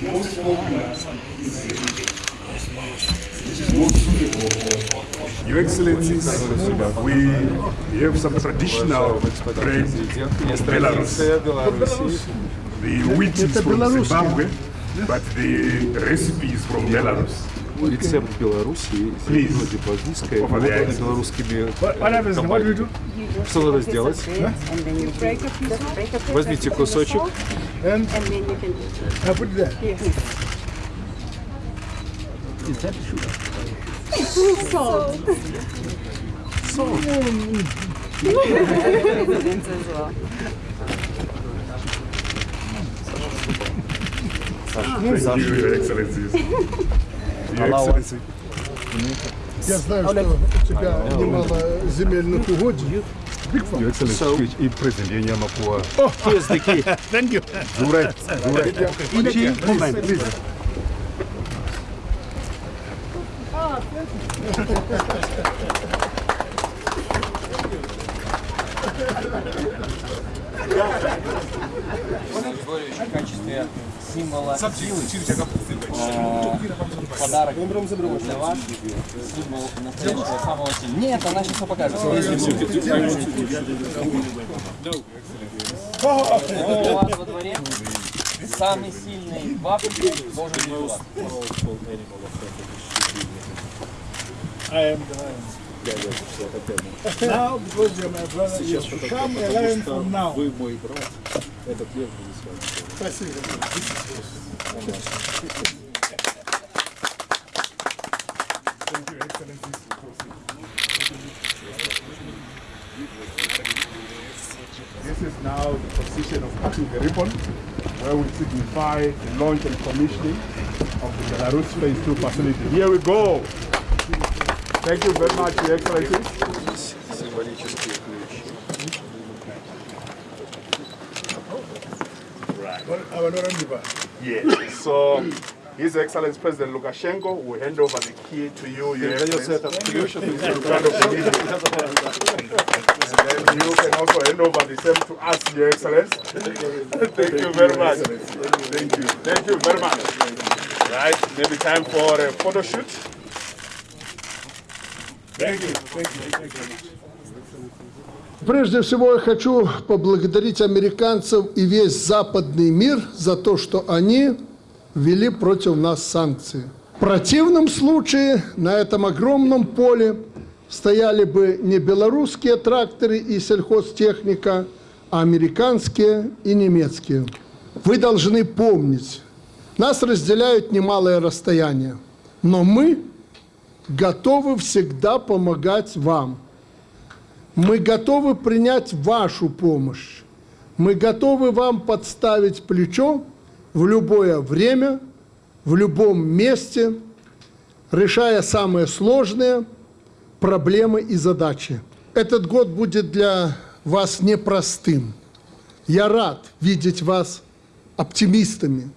Most of the Your Excellencies, we have some traditional bread of Belarus. The wheat is from Zimbabwe, but the recipe is from Belarus. Рецепт Беларуси, Please. вроде the ice. белорусскими do? Что надо сделать? And then And and then you can I put it there. here. Presidents as well. Thank you, Your Excellencies. Your Excellency. Я знаю, что у тебя немало земельных угодий. Your Excellency. И президент Ямапуа. Here's the key. Thank you. Зурай. Зурай. Moment, please. Григорьевич в качестве символа силы подарок для вас, символ настоящего самого сильного. Нет, она сейчас покажет. У вас во дворе самый сильный в Африке должен быть у вас. Now, because you're my brother, you should come and learn from now. Вы мой брат. Этот лев будет с вами. Спасибо. Thank you, Excellencies. This is now the position of cutting the ribbon, where we signify the launch and commissioning of the Belarus Phase 2 facility. Here we go. Thank you very much, Your Excellencies. Символические ключи. Abantwana ndiba. Yes. So, His Excellency President Lukashenko will hand over the key to you, Your Excellency. In front of the meeting. And then you can also hand over the same to us, Your Excellency. Thank you very much. Thank you. Thank you very much. Right, maybe time for a photo shoot. Прежде всего я хочу поблагодарить американцев и весь западный мир за то, что они ввели против нас санкции. В противном случае на этом огромном поле стояли бы не белорусские тракторы и сельхозтехника, а американские и немецкие. Вы должны помнить, нас разделяют немалое расстояние, но мы готовы всегда помогать вам. Мы готовы принять вашу помощь. Мы готовы вам подставить плечо в любое время, в любом месте, решая самые сложные проблемы и задачи. Этот год будет для вас непростым. Я рад видеть вас оптимистами,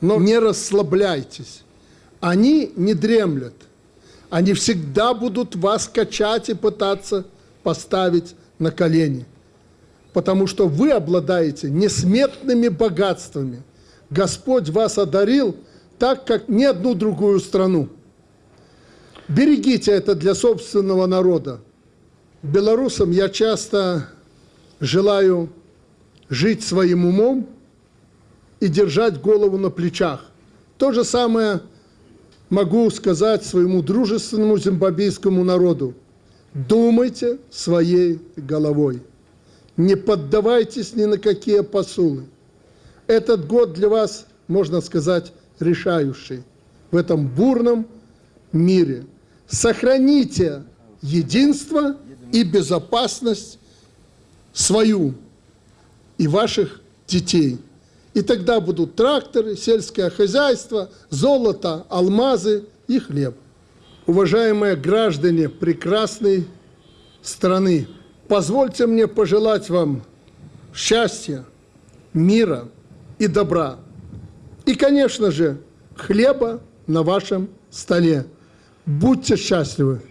но не расслабляйтесь. Они не дремлят. Они всегда будут вас качать и пытаться поставить на колени. Потому что вы обладаете несметными богатствами. Господь вас одарил так, как ни одну другую страну. Берегите это для собственного народа. Белорусам я часто желаю жить своим умом и держать голову на плечах. То же самое могу сказать своему дружественному зимбабвийскому народу. Думайте своей головой. Не поддавайтесь ни на какие посулы. Этот год для вас, можно сказать, решающий в этом бурном мире. Сохраните единство и безопасность свою и ваших детей. И тогда будут тракторы, сельское хозяйство, золото, алмазы и хлеб. Уважаемые граждане прекрасной страны, Позвольте мне пожелать вам счастья, мира и добра. И, конечно же, хлеба на вашем столе. Будьте счастливы!